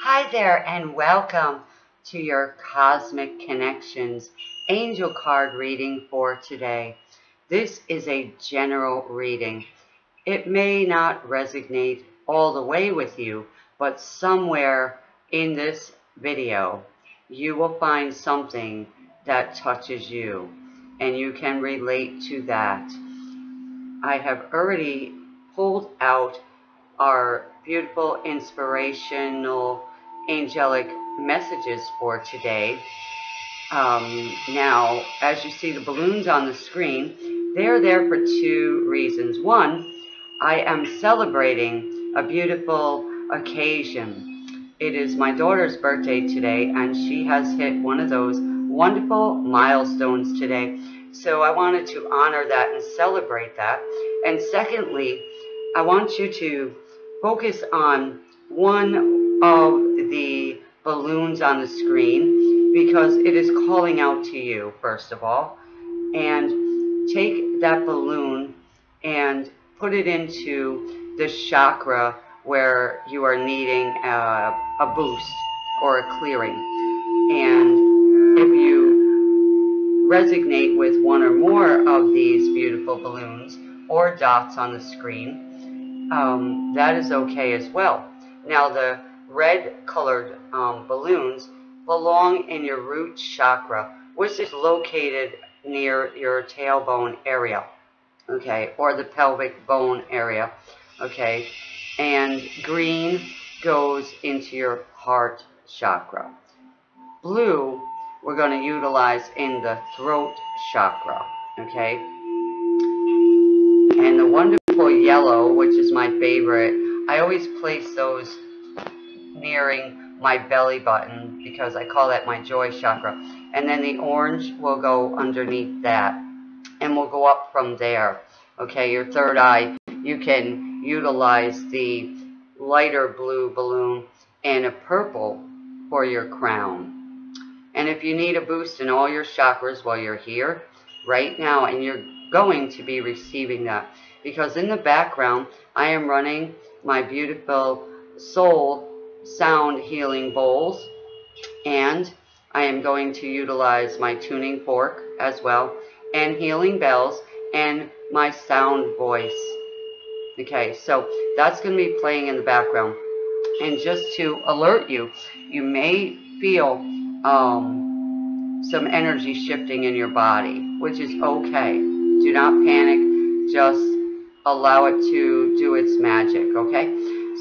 Hi there and welcome to your Cosmic Connections Angel Card reading for today. This is a general reading. It may not resonate all the way with you, but somewhere in this video, you will find something that touches you and you can relate to that. I have already pulled out our beautiful inspirational angelic messages for today. Um, now, as you see the balloons on the screen, they're there for two reasons. One, I am celebrating a beautiful occasion. It is my daughter's birthday today, and she has hit one of those wonderful milestones today. So I wanted to honor that and celebrate that. And secondly, I want you to focus on one of balloons on the screen because it is calling out to you, first of all. And take that balloon and put it into the chakra where you are needing a, a boost or a clearing. And if you resonate with one or more of these beautiful balloons or dots on the screen, um, that is okay as well. Now the red colored um, balloons belong in your root chakra, which is located near your tailbone area, okay, or the pelvic bone area, okay, and green goes into your heart chakra. Blue, we're going to utilize in the throat chakra, okay, and the wonderful yellow, which is my favorite, I always place those nearing my belly button because I call that my joy chakra. And then the orange will go underneath that and we'll go up from there. Okay, your third eye, you can utilize the lighter blue balloon and a purple for your crown. And if you need a boost in all your chakras while you're here, right now, and you're going to be receiving that, because in the background, I am running my beautiful soul sound healing bowls and I am going to utilize my tuning fork as well and healing bells and my sound voice. Okay, so that's going to be playing in the background. And just to alert you, you may feel um, some energy shifting in your body, which is okay. Do not panic. Just allow it to do its magic, okay?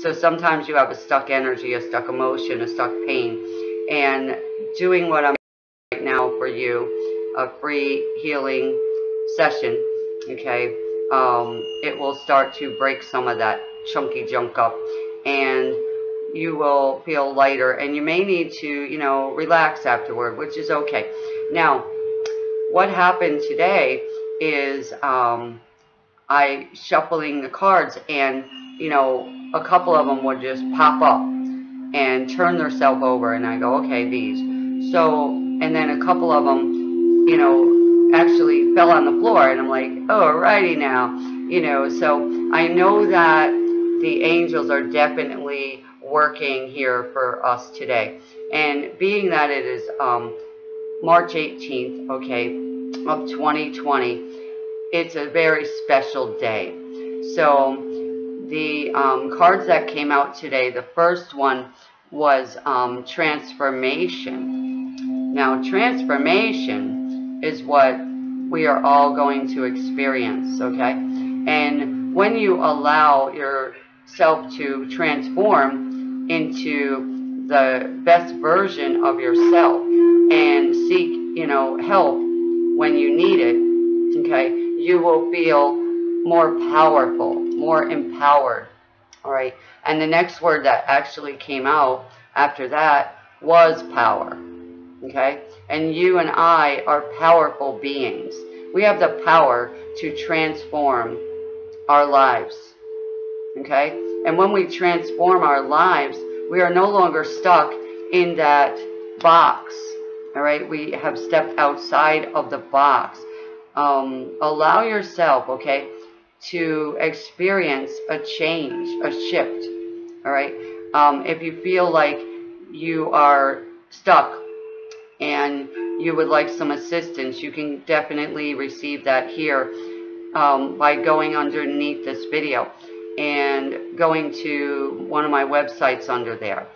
So sometimes you have a stuck energy, a stuck emotion, a stuck pain. And doing what I'm doing right now for you, a free healing session, okay, um, it will start to break some of that chunky junk up. And you will feel lighter. And you may need to, you know, relax afterward, which is okay. Now, what happened today is um, I shuffling the cards and, you know, a couple of them would just pop up and turn themselves over and I go, okay, these. So, and then a couple of them, you know, actually fell on the floor and I'm like, oh, righty now, you know, so I know that the angels are definitely working here for us today. And being that it is um, March 18th, okay, of 2020, it's a very special day. So the um, cards that came out today, the first one was um, transformation. Now, transformation is what we are all going to experience, okay? And when you allow yourself to transform into the best version of yourself and seek, you know, help when you need it, okay, you will feel more powerful more empowered. All right. And the next word that actually came out after that was power. Okay. And you and I are powerful beings. We have the power to transform our lives. Okay. And when we transform our lives, we are no longer stuck in that box. All right. We have stepped outside of the box. Um, allow yourself, okay, to experience a change, a shift. All right. Um, if you feel like you are stuck and you would like some assistance, you can definitely receive that here um, by going underneath this video and going to one of my websites under there.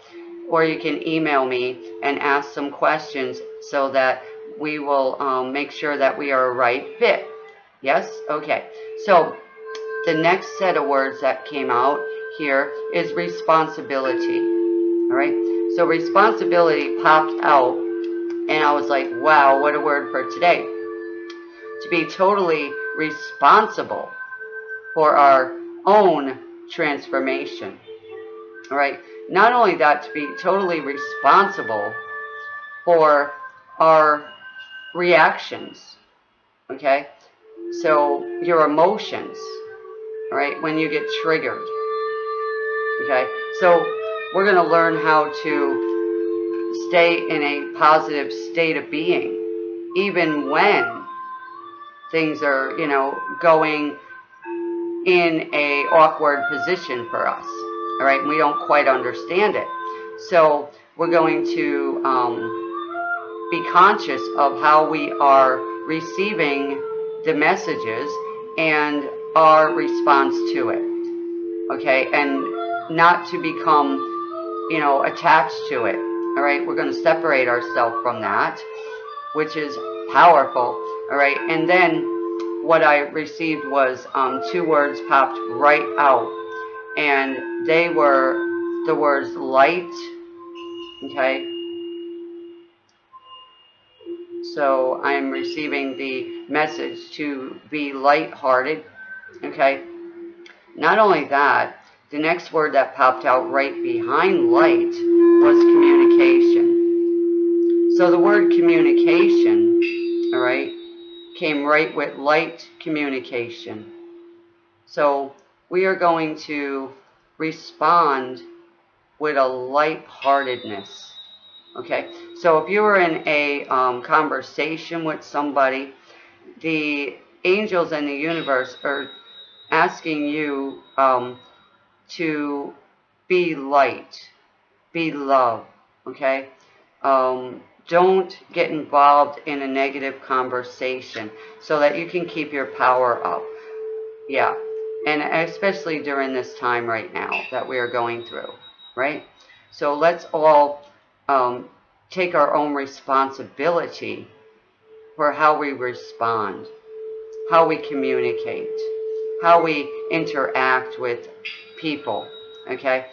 Or you can email me and ask some questions so that we will um, make sure that we are a right fit. Yes? Okay. So the next set of words that came out here is responsibility. All right. So responsibility popped out and I was like, wow, what a word for today. To be totally responsible for our own transformation. All right. Not only that, to be totally responsible for our reactions. Okay. So your emotions, all right, when you get triggered. Okay. So we're going to learn how to stay in a positive state of being, even when things are, you know, going in a awkward position for us. All right, we don't quite understand it. So we're going to um, be conscious of how we are receiving the messages and our response to it. Okay, and not to become, you know, attached to it. All right, we're going to separate ourselves from that, which is powerful. All right, and then what I received was um, two words popped right out, and they were the words light, okay? So I'm receiving the message to be light-hearted, okay? Not only that, the next word that popped out right behind light was communication. So the word communication, all right, came right with light communication. So we are going to respond with a light-heartedness. Okay, so if you were in a um, conversation with somebody, the angels in the universe are asking you um, to be light, be love, okay? Um, don't get involved in a negative conversation so that you can keep your power up. Yeah. And especially during this time right now that we are going through, right? So let's all um, take our own responsibility for how we respond, how we communicate, how we interact with people, okay?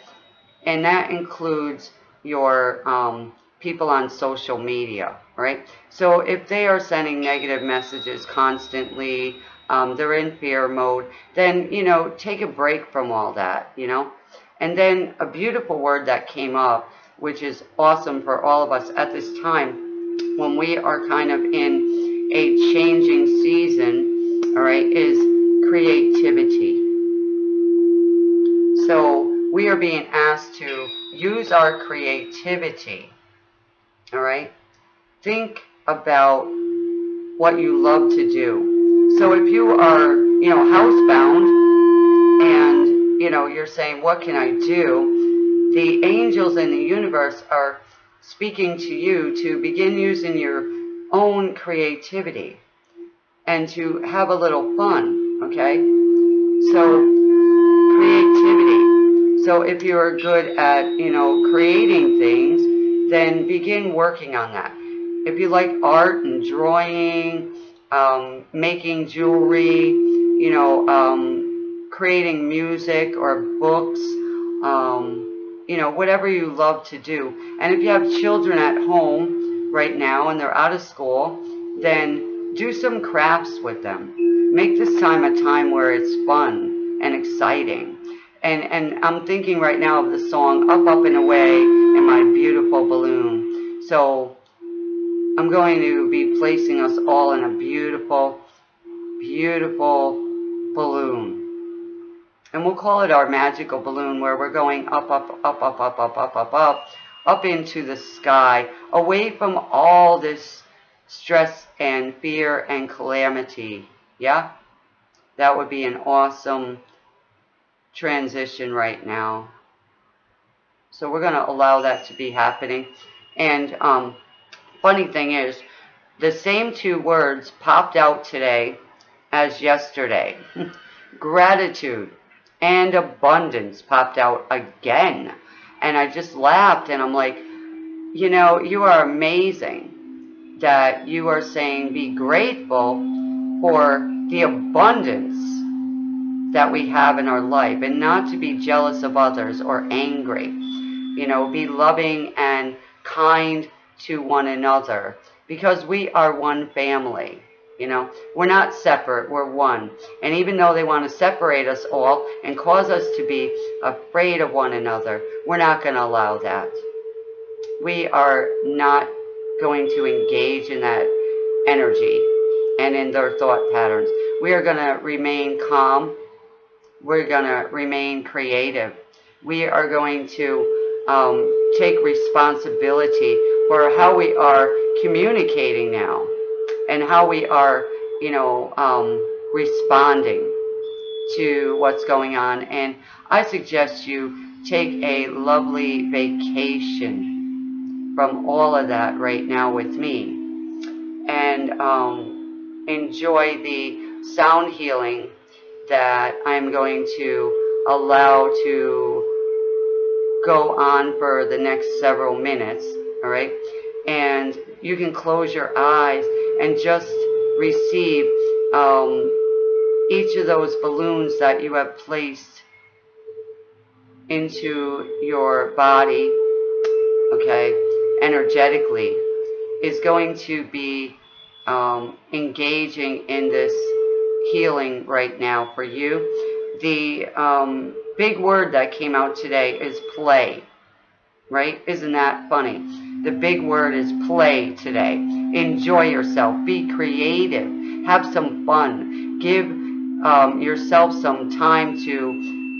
And that includes your um, people on social media, right? So if they are sending negative messages constantly, um, they're in fear mode, then, you know, take a break from all that, you know? And then a beautiful word that came up, which is awesome for all of us at this time, when we are kind of in a changing season, we are being asked to use our creativity all right? Think about what you love to do. So if you are, you know, housebound and, you know, you're saying, what can I do? The angels in the universe are speaking to you to begin using your own creativity and to have a little fun, okay? So. So if you're good at, you know, creating things, then begin working on that. If you like art and drawing, um, making jewelry, you know, um, creating music or books, um, you know, whatever you love to do. And if you have children at home right now and they're out of school, then do some crafts with them. Make this time a time where it's fun and exciting. And, and I'm thinking right now of the song Up, Up and Away in My Beautiful Balloon. So I'm going to be placing us all in a beautiful, beautiful balloon. And we'll call it our magical balloon where we're going up, up, up, up, up, up, up, up, up, up into the sky, away from all this stress and fear and calamity. Yeah? That would be an awesome transition right now. So we're going to allow that to be happening. And um, funny thing is, the same two words popped out today as yesterday. Gratitude and abundance popped out again. And I just laughed and I'm like, you know, you are amazing that you are saying be grateful for the abundance that we have in our life and not to be jealous of others or angry. You know, be loving and kind to one another because we are one family. You know, we're not separate, we're one. And even though they want to separate us all and cause us to be afraid of one another, we're not going to allow that. We are not going to engage in that energy and in their thought patterns. We are going to remain calm. We're going to remain creative. We are going to um, take responsibility for how we are communicating now and how we are, you know, um, responding to what's going on. And I suggest you take a lovely vacation from all of that right now with me and um, enjoy the sound healing that I'm going to allow to go on for the next several minutes, all right? And you can close your eyes and just receive um, each of those balloons that you have placed into your body, okay, energetically, is going to be um, engaging in this healing right now for you. The um, big word that came out today is play, right? Isn't that funny? The big word is play today. Enjoy yourself. Be creative. Have some fun. Give um, yourself some time to,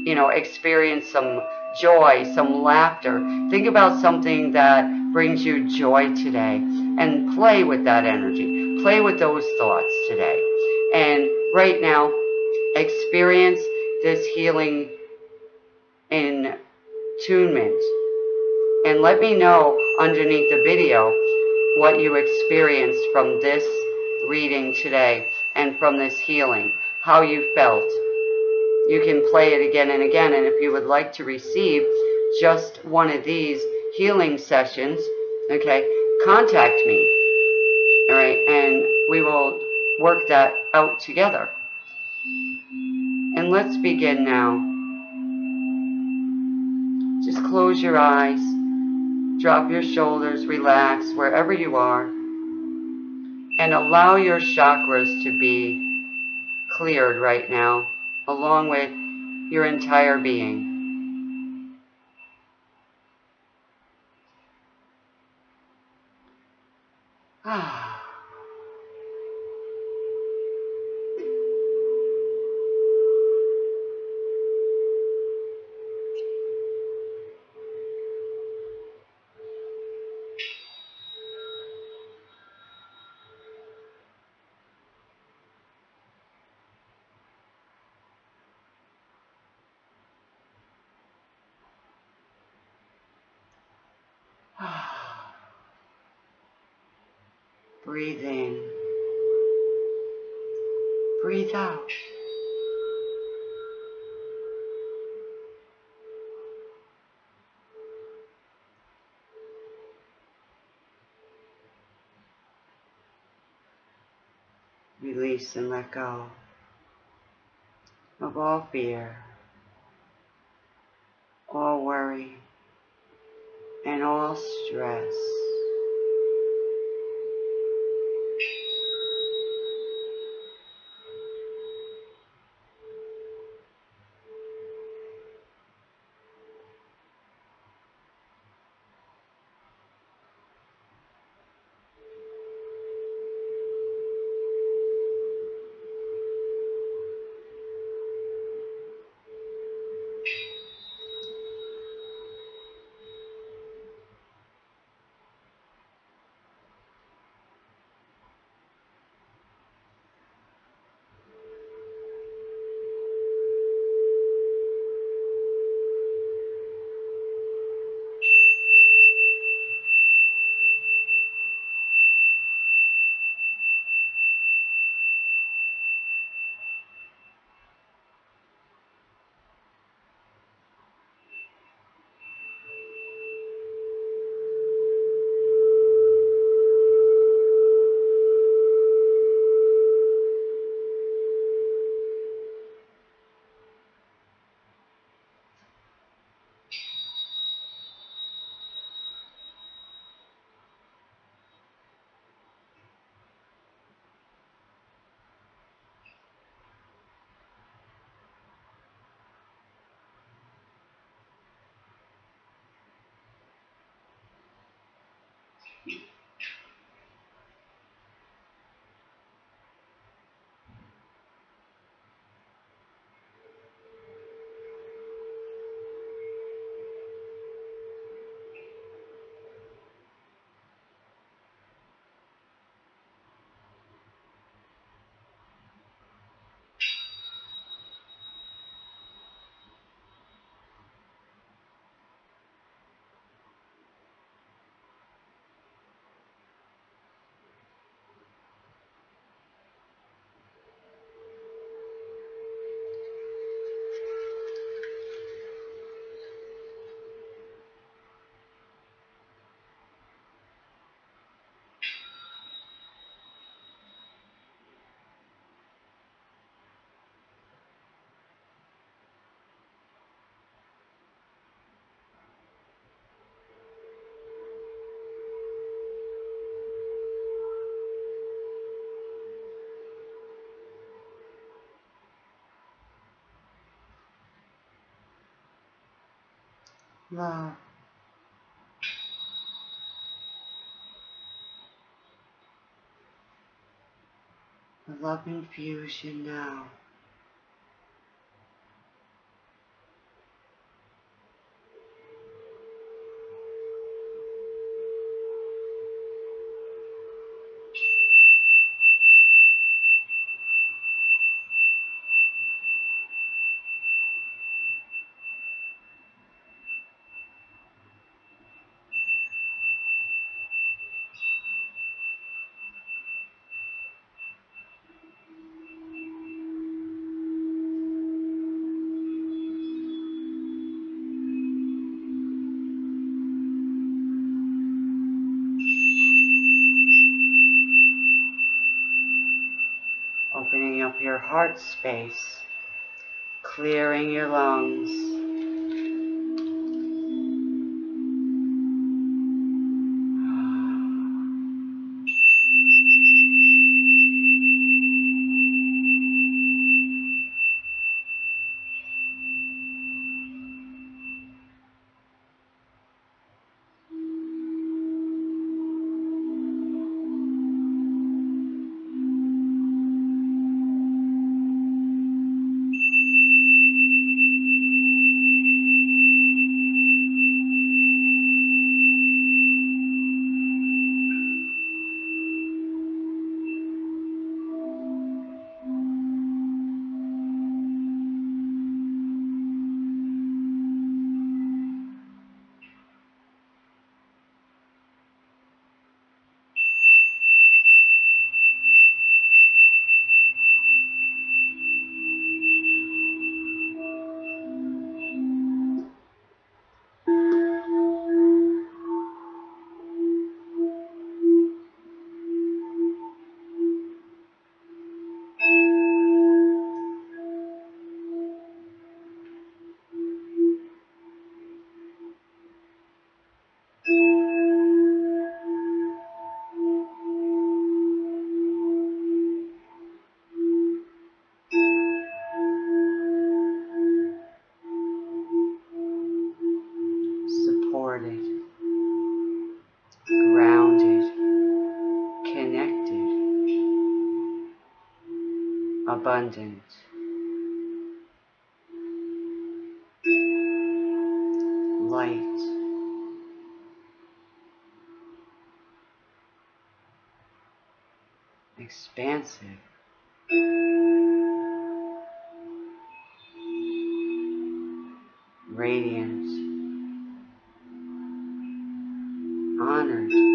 you know, experience some joy, some laughter. Think about something that brings you joy today and play with that energy. Play with those thoughts today. And right now, experience this healing in tunement. And let me know underneath the video what you experienced from this reading today and from this healing, how you felt. You can play it again and again, and if you would like to receive just one of these healing sessions, okay, contact me, all right, and we will work that out together. And let's begin now. Just close your eyes. Drop your shoulders, relax wherever you are, and allow your chakras to be cleared right now, along with your entire being. Ah. Breathe in. Breathe out. Release and let go of all fear, all worry, and all stress. Love. The love infusion now. Opening up your heart space, clearing your lungs. Abundant. Light. Expansive. Radiant. Honored.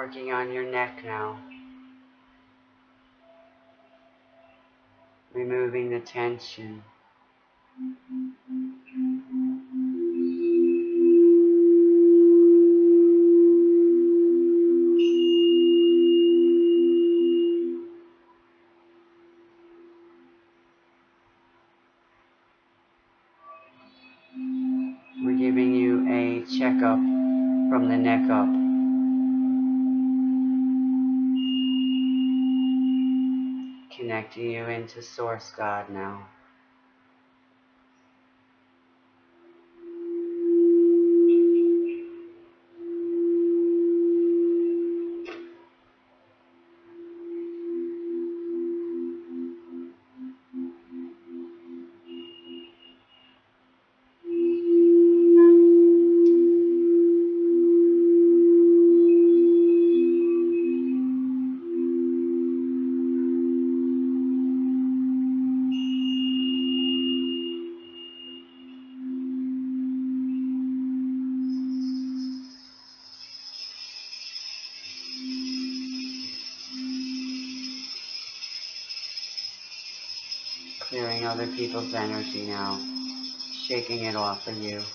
Working on your neck now. Removing the tension. Into Source God now. Energy now, shaking it off of you.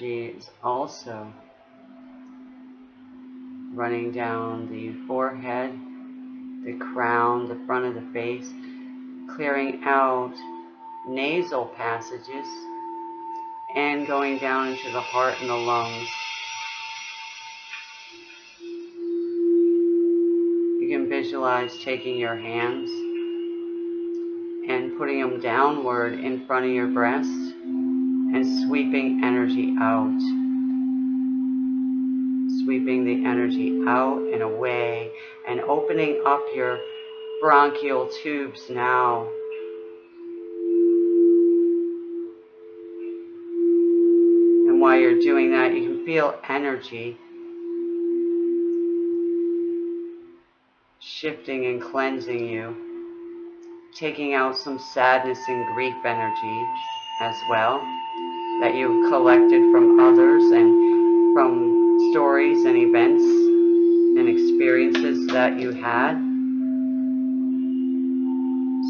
Energy is also running down the forehead, the crown, the front of the face, clearing out nasal passages and going down into the heart and the lungs. You can visualize taking your hands and putting them downward in front of your breast and sweeping energy out. Sweeping the energy out and away and opening up your bronchial tubes now. And while you're doing that, you can feel energy shifting and cleansing you, taking out some sadness and grief energy as well that you've collected from others and from stories and events and experiences that you had.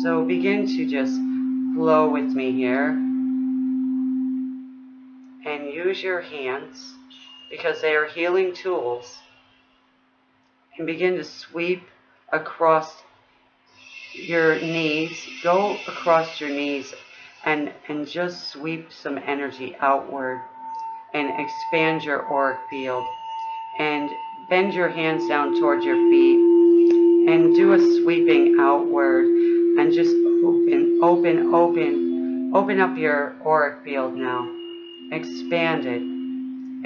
So begin to just flow with me here and use your hands because they are healing tools and begin to sweep across your knees. Go across your knees and, and just sweep some energy outward and expand your auric field. And bend your hands down towards your feet and do a sweeping outward and just open, open, open. Open up your auric field now. Expand it.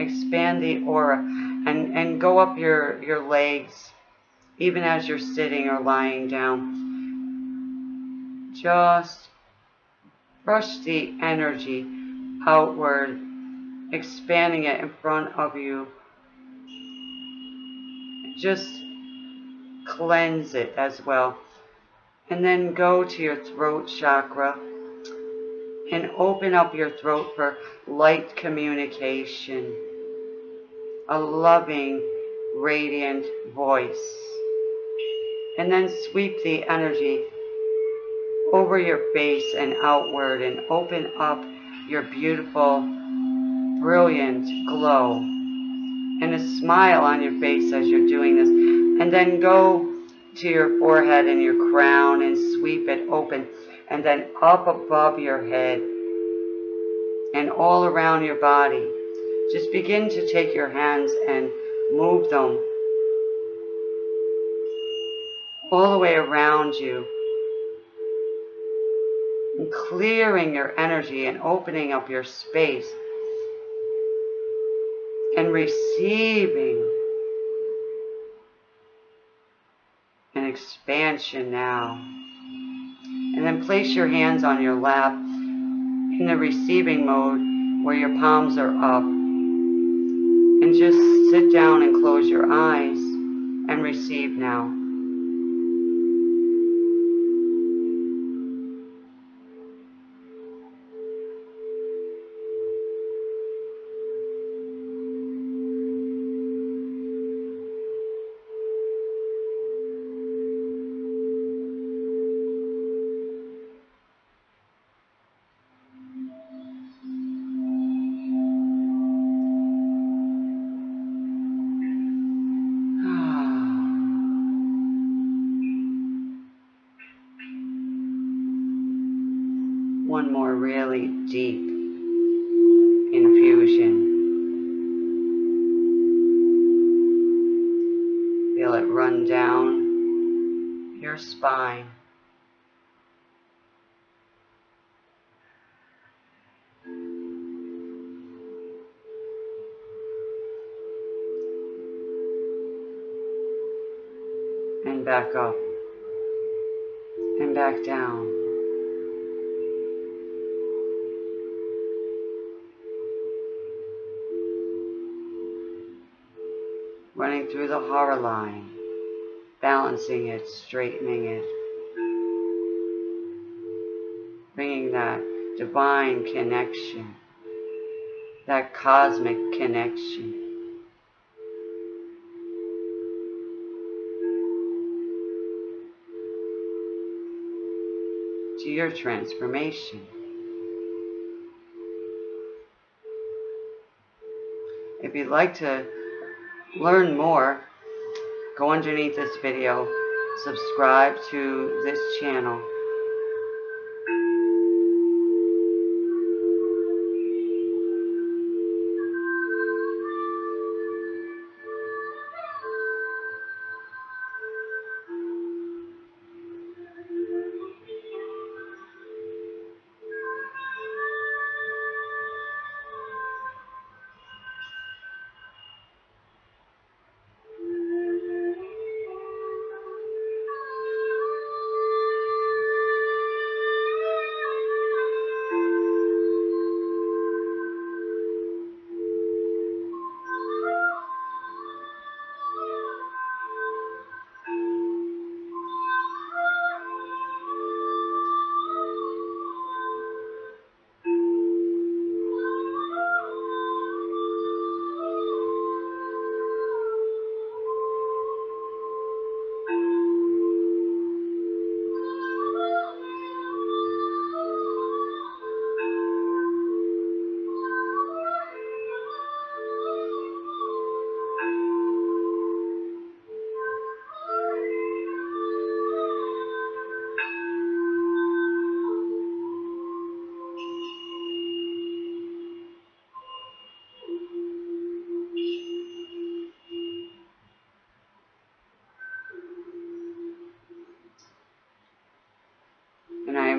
Expand the aura and, and go up your, your legs even as you're sitting or lying down. Just brush the energy outward, expanding it in front of you. Just cleanse it as well. And then go to your throat chakra and open up your throat for light communication. A loving, radiant voice. And then sweep the energy over your face and outward and open up your beautiful, brilliant glow. And a smile on your face as you're doing this. And then go to your forehead and your crown and sweep it open. And then up above your head and all around your body. Just begin to take your hands and move them all the way around you. And clearing your energy and opening up your space. And receiving an expansion now. And then place your hands on your lap in the receiving mode where your palms are up. And just sit down and close your eyes and receive now. And back up. And back down. running through the hara line, balancing it, straightening it, bringing that divine connection, that cosmic connection. Your transformation. If you'd like to learn more, go underneath this video, subscribe to this channel.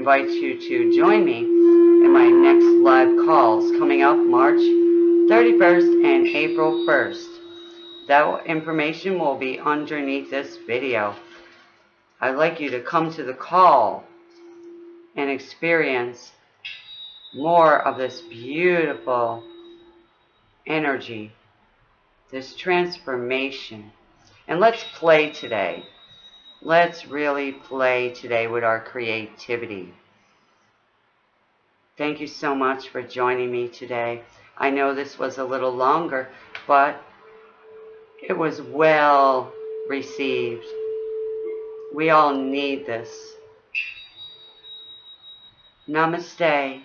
Invite you to join me in my next live calls coming up March 31st and April 1st. That information will be underneath this video. I'd like you to come to the call and experience more of this beautiful energy, this transformation. And let's play today. Let's really play today with our creativity. Thank you so much for joining me today. I know this was a little longer, but it was well received. We all need this. Namaste.